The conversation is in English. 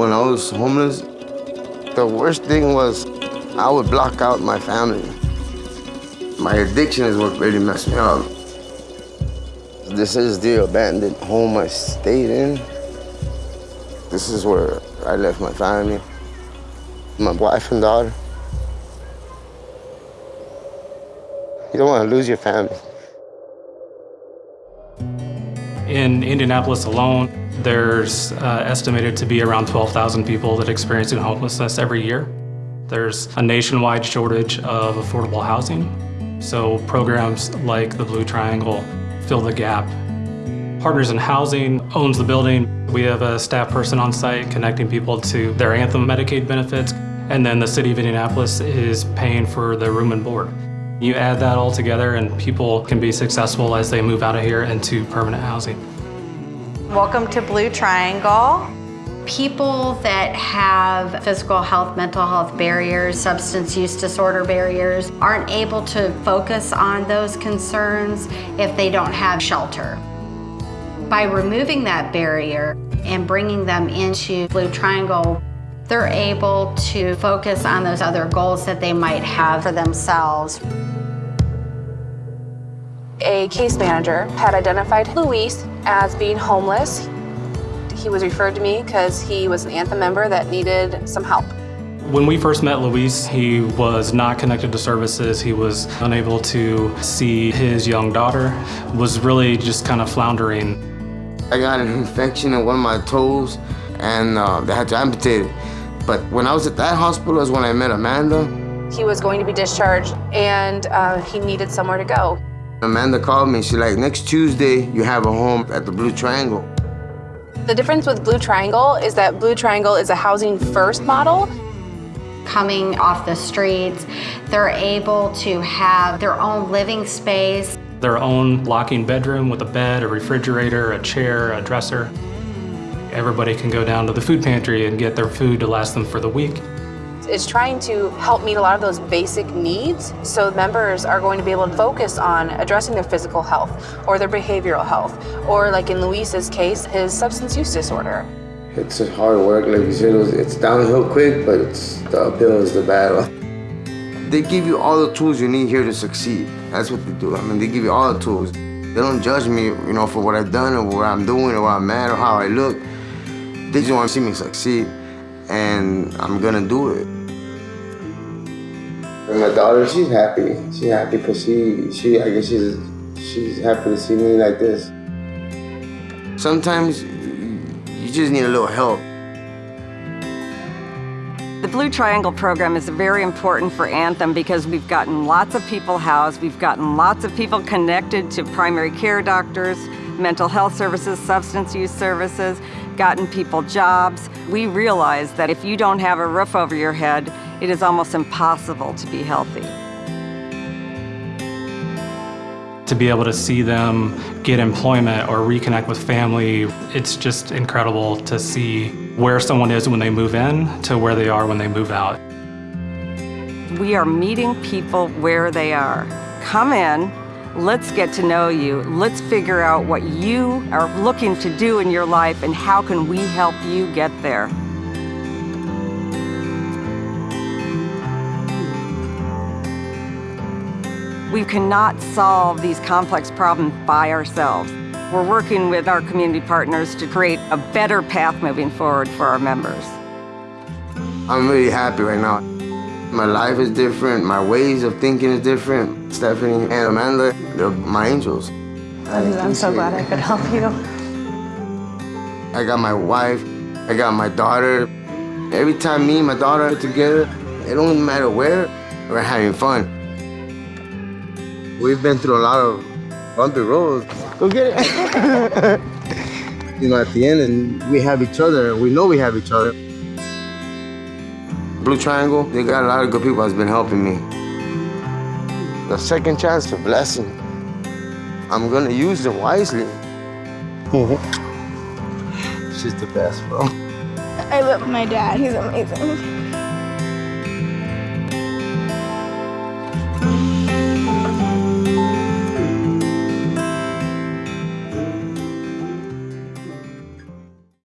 When I was homeless, the worst thing was I would block out my family. My addiction is what really messed me up. This is the abandoned home I stayed in. This is where I left my family, my wife and daughter. You don't want to lose your family. In Indianapolis alone, there's uh, estimated to be around 12,000 people that experience homelessness every year. There's a nationwide shortage of affordable housing, so programs like the Blue Triangle fill the gap. Partners in Housing owns the building. We have a staff person on site connecting people to their Anthem Medicaid benefits, and then the City of Indianapolis is paying for the room and board. You add that all together and people can be successful as they move out of here into permanent housing. Welcome to Blue Triangle. People that have physical health, mental health barriers, substance use disorder barriers aren't able to focus on those concerns if they don't have shelter. By removing that barrier and bringing them into Blue Triangle, they're able to focus on those other goals that they might have for themselves. A case manager had identified Luis as being homeless. He was referred to me because he was an Anthem member that needed some help. When we first met Luis, he was not connected to services. He was unable to see his young daughter, was really just kind of floundering. I got an infection in one of my toes and uh, they had to amputate it. But when I was at that hospital is when I met Amanda. He was going to be discharged and uh, he needed somewhere to go. Amanda called me. She's like, next Tuesday, you have a home at the Blue Triangle. The difference with Blue Triangle is that Blue Triangle is a housing first model. Coming off the streets, they're able to have their own living space their own locking bedroom with a bed, a refrigerator, a chair, a dresser. Everybody can go down to the food pantry and get their food to last them for the week. It's trying to help meet a lot of those basic needs so members are going to be able to focus on addressing their physical health or their behavioral health or like in Luis's case, his substance use disorder. It's hard work, like you said, it's downhill quick, but it's the uphill is the battle. They give you all the tools you need here to succeed. That's what they do. I mean, they give you all the tools. They don't judge me, you know, for what I've done or what I'm doing or what I'm at or how I look. They just want to see me succeed, and I'm gonna do it. And my daughter, she's happy. She's happy because she, she, I guess she's, she's happy to see me like this. Sometimes you just need a little help. The Blue Triangle program is very important for Anthem because we've gotten lots of people housed, we've gotten lots of people connected to primary care doctors, mental health services, substance use services, gotten people jobs. We realize that if you don't have a roof over your head, it is almost impossible to be healthy. To be able to see them get employment or reconnect with family, it's just incredible to see where someone is when they move in to where they are when they move out. We are meeting people where they are. Come in, let's get to know you. Let's figure out what you are looking to do in your life and how can we help you get there. We cannot solve these complex problems by ourselves. We're working with our community partners to create a better path moving forward for our members. I'm really happy right now. My life is different, my ways of thinking is different. Stephanie and Amanda, they're my angels. I'm so glad I could help you. I got my wife, I got my daughter. Every time me and my daughter are together, it don't matter where, we're having fun. We've been through a lot of bumpy roads. Go get it. you know, at the end, and we have each other. We know we have each other. Blue Triangle, they got a lot of good people that's been helping me. The second chance is a blessing. I'm gonna use it wisely. Mm-hmm. She's the best, bro. I love my dad. He's amazing.